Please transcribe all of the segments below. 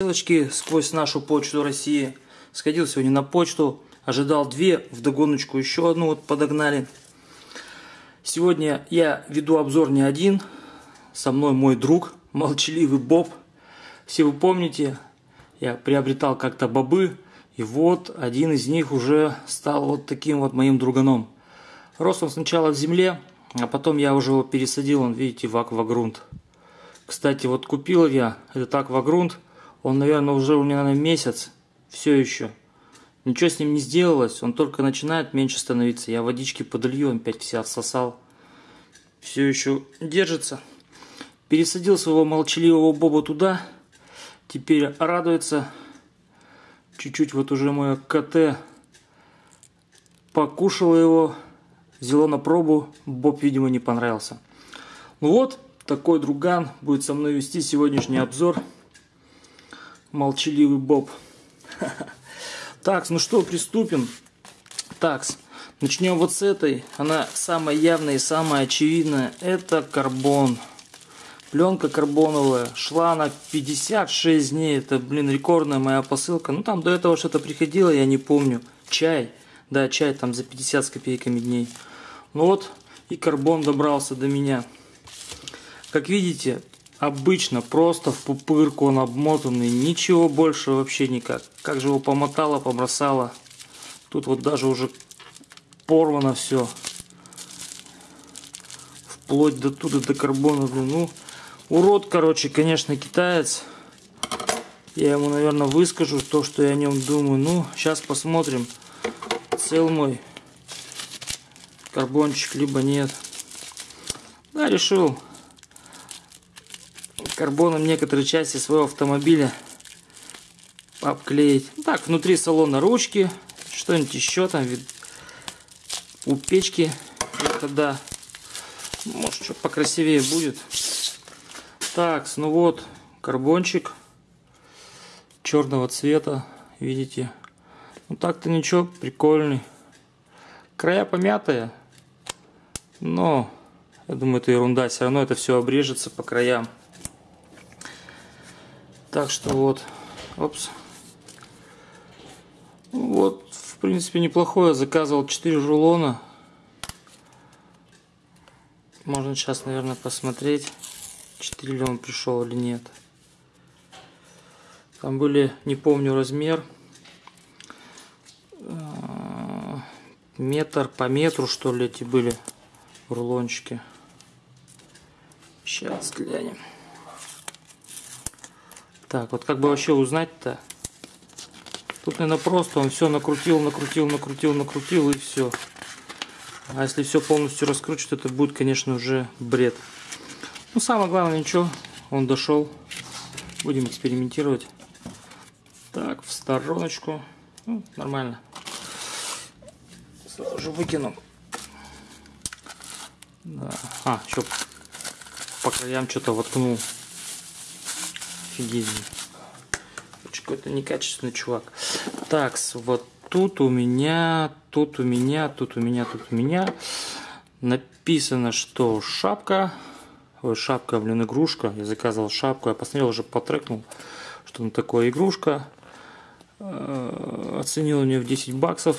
Ссылочки сквозь нашу почту России. Сходил сегодня на почту, ожидал две, вдогоночку еще одну вот подогнали. Сегодня я веду обзор не один, со мной мой друг, молчаливый Боб. Все вы помните, я приобретал как-то бобы, и вот один из них уже стал вот таким вот моим друганом. Рос он сначала в земле, а потом я уже его пересадил, он, видите, в аквагрунт. Кстати, вот купил я этот аквагрунт, он, наверное, уже у меня на месяц, все еще. Ничего с ним не сделалось, он только начинает меньше становиться. Я водички подолью, он опять вся всосал. Все еще держится. Пересадил своего молчаливого Боба туда. Теперь радуется. Чуть-чуть вот уже мое КТ покушало его, взяло на пробу. Боб, видимо, не понравился. Ну вот, такой друган будет со мной вести сегодняшний обзор. Молчаливый Боб. Так, ну что, приступим. Так, начнем вот с этой. Она самая явная и самая очевидная. Это карбон. Пленка карбоновая. Шла на 56 дней. Это, блин, рекордная моя посылка. Ну, там до этого что-то приходило, я не помню. Чай. Да, чай там за 50 с копейками дней. Ну вот, и карбон добрался до меня. Как видите, обычно просто в пупырку он обмотанный, ничего больше вообще никак. Как же его помотало, побросало. Тут вот даже уже порвано все. Вплоть до туда, до карбона. Ну, урод, короче, конечно, китаец. Я ему, наверное, выскажу то, что я о нем думаю. Ну, сейчас посмотрим, цел мой карбончик, либо нет. Да, решил карбоном некоторые части своего автомобиля обклеить. Так, внутри салона ручки, что-нибудь еще там, у печки, тогда, может, что покрасивее будет. Так, ну вот, карбончик черного цвета, видите. Ну так-то ничего, прикольный. Края помятые, но я думаю, это ерунда. Все равно это все обрежется по краям. Так что вот, опс. Вот, в принципе, неплохое. Заказывал 4 рулона. Можно сейчас, наверное, посмотреть, 4 ли он пришел или нет. Там были, не помню размер, метр по метру, что ли, эти были рулончики. Сейчас глянем. Так, вот как бы вообще узнать-то? Тут, наверное, просто он все накрутил, накрутил, накрутил, накрутил и все. А если все полностью раскручивать, это будет, конечно, уже бред. Ну, самое главное, ничего, он дошел. Будем экспериментировать. Так, в стороночку. Ну, нормально. Сразу же выкину. Да. А, еще по краям что-то воткнул офигенный. Какой-то некачественный чувак. Так, вот тут у меня, тут у меня, тут у меня, тут у меня написано, что шапка, ой, шапка, блин, игрушка. Я заказывал шапку, я посмотрел, уже потрекнул, что ну такое игрушка. Э, оценил мне в 10 баксов.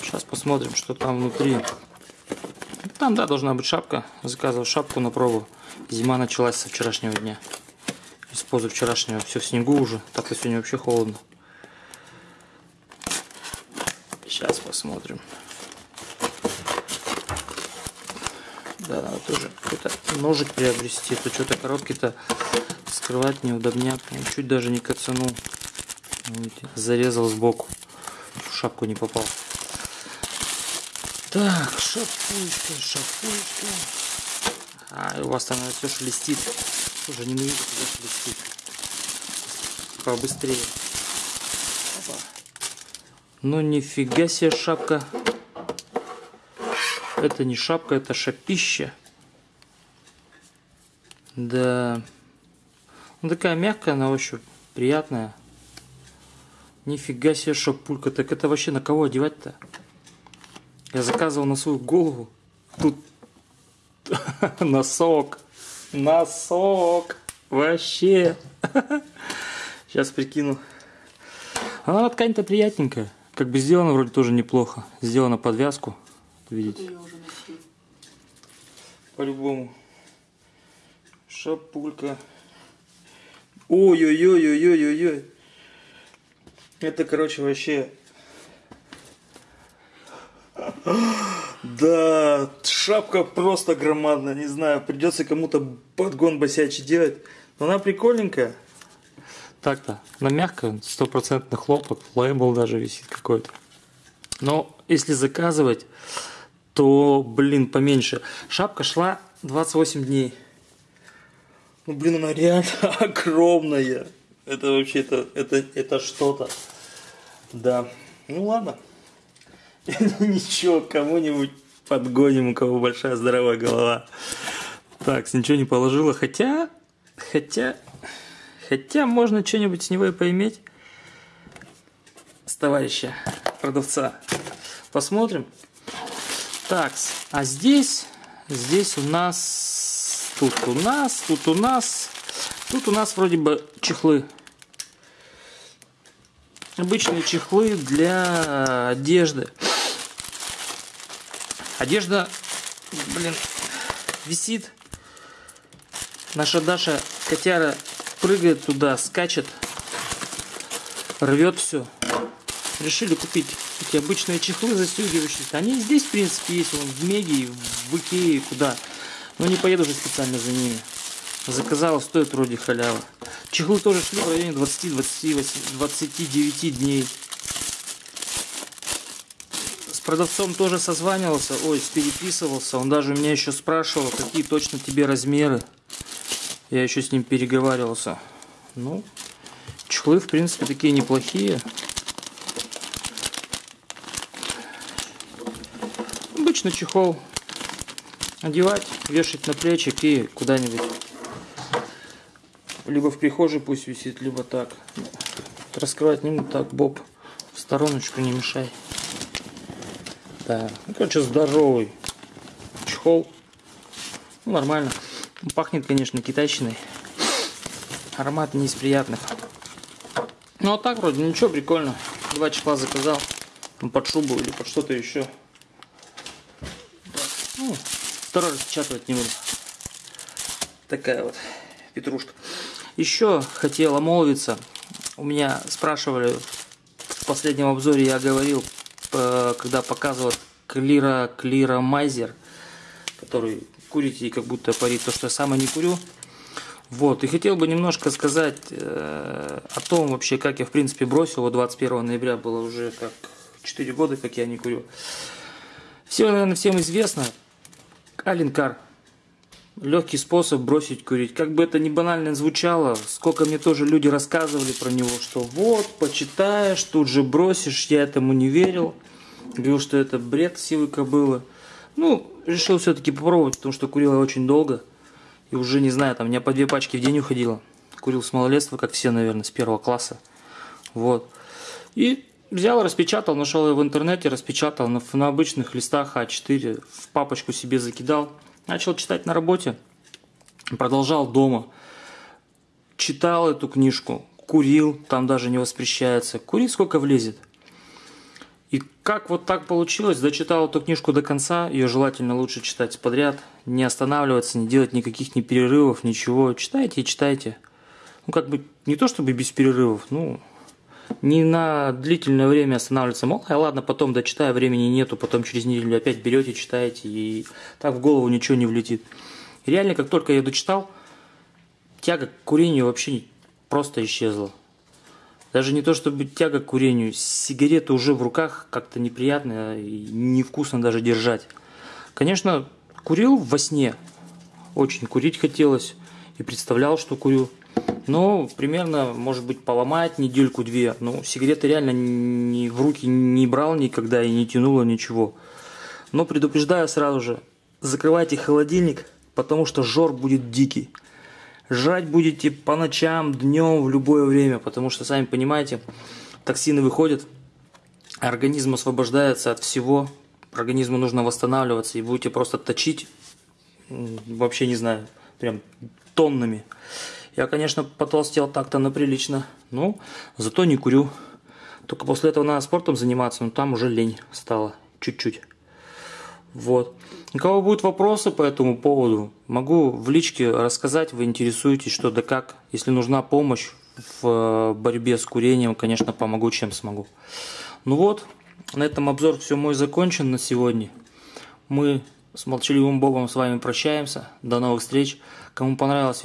Сейчас посмотрим, что там внутри. Там, да, должна быть шапка. Заказывал шапку на пробу. Зима началась со вчерашнего дня из позавчерашнего. Все в снегу уже. Так-то сегодня вообще холодно. Сейчас посмотрим. Да, надо тоже какой-то ножик приобрести. То что-то коробки-то скрывать неудобняк. чуть даже не кацанул. Зарезал сбоку. В шапку не попал. Так, шапочка, шапочка. А, у вас там все шелестит. Уже не видно, куда шелестит. Побыстрее. Опа. Ну нифига себе шапка. Это не шапка, это шапища. Да. Ну, такая мягкая на ощупь. Приятная. Нифига себе шапулька. Так это вообще на кого одевать-то? Я заказывал на свою голову. Тут носок. Носок. Вообще. Сейчас прикину. Она ткань-то приятненькая. Как бы сделана вроде тоже неплохо. Сделана подвязку. Видите? По-любому. Шапулька. Ой-ой-ой-ой-ой-ой. Это, короче, вообще... Да, шапка просто громадная, не знаю, придется кому-то подгон босячий делать. Но она прикольненькая. Так-то, она мягкая, стопроцентный хлопок, лейбл даже висит какой-то. Но если заказывать, то, блин, поменьше. Шапка шла 28 дней. Ну, блин, она реально огромная. Это вообще, это, это, это что-то. Да. Ну, ладно. Ничего, кому-нибудь подгоним, у кого большая здоровая голова. Так, ничего не положила. Хотя, хотя, хотя можно что-нибудь с него и поиметь. С товарища продавца. Посмотрим. Так, а здесь, здесь у нас, тут у нас, тут у нас, тут у нас вроде бы чехлы. Обычные чехлы для одежды. Одежда, блин, висит. Наша Даша котяра прыгает туда, скачет, рвет все. Решили купить эти обычные чехлы застегивающиеся. Они здесь, в принципе, есть. Вон, в Меге, в Икее, куда. Но не поеду же специально за ними. Заказала, стоит вроде халява. Чехлы тоже шли в районе 20-29 дней. С продавцом тоже созванивался, ой, переписывался. Он даже меня еще спрашивал, какие точно тебе размеры. Я еще с ним переговаривался. Ну, чехлы, в принципе, такие неплохие. Обычно чехол одевать, вешать на плечик и куда-нибудь. Либо в прихожей пусть висит, либо так. Раскрывать не так, Боб. В стороночку не мешай. Да, ну, короче, здоровый чехол. Ну, нормально. Пахнет, конечно, китайщиной. Аромат не из приятных. Ну, а так вроде ничего, прикольно. Два чехла заказал. Под шубу или под что-то еще. Ну, второй распечатывать не буду. Такая вот петрушка. Еще хотел омолвиться. У меня спрашивали в последнем обзоре, я говорил, когда показывал Клира, Клира Майзер, который курите и как будто парит то, что я сам и не курю. Вот, и хотел бы немножко сказать э, о том вообще, как я в принципе бросил. Вот 21 ноября было уже как 4 года, как я не курю. Все, наверное, всем известно. Алинкар легкий способ бросить курить. Как бы это ни банально звучало, сколько мне тоже люди рассказывали про него, что вот, почитаешь, тут же бросишь, я этому не верил. Говорил, что это бред силы кобылы. Ну, решил все-таки попробовать, потому что курил я очень долго. И уже, не знаю, там, у меня по две пачки в день уходило. Курил с малолетства, как все, наверное, с первого класса. Вот. И взял, распечатал, нашел его в интернете, распечатал на, на обычных листах А4, в папочку себе закидал. Начал читать на работе, продолжал дома. Читал эту книжку, курил, там даже не воспрещается. Курить сколько влезет. И как вот так получилось, дочитал эту книжку до конца, ее желательно лучше читать подряд, не останавливаться, не делать никаких ни перерывов, ничего. Читайте и читайте. Ну, как бы, не то чтобы без перерывов, ну, не на длительное время останавливаться. Мол, а ладно, потом дочитаю, времени нету, потом через неделю опять берете, читаете, и так в голову ничего не влетит. И реально, как только я дочитал, тяга к курению вообще просто исчезла. Даже не то, чтобы тяга к курению, сигареты уже в руках как-то неприятно и невкусно даже держать. Конечно, курил во сне, очень курить хотелось и представлял, что курю. Ну, примерно, может быть, поломать недельку-две. Ну, сигареты реально ни в руки не брал никогда и не тянуло ничего. Но предупреждаю сразу же, закрывайте холодильник, потому что жор будет дикий. Жрать будете по ночам, днем, в любое время, потому что, сами понимаете, токсины выходят, организм освобождается от всего, организму нужно восстанавливаться, и будете просто точить, вообще не знаю, прям тоннами. Я, конечно, потолстел так-то на прилично, но зато не курю. Только после этого надо спортом заниматься, но там уже лень стало чуть-чуть. Вот. У кого будут вопросы по этому поводу, могу в личке рассказать, вы интересуетесь, что да как. Если нужна помощь в э, борьбе с курением, конечно, помогу, чем смогу. Ну вот, на этом обзор все мой закончен на сегодня. Мы с молчаливым Богом с вами прощаемся. До новых встреч. Кому понравилось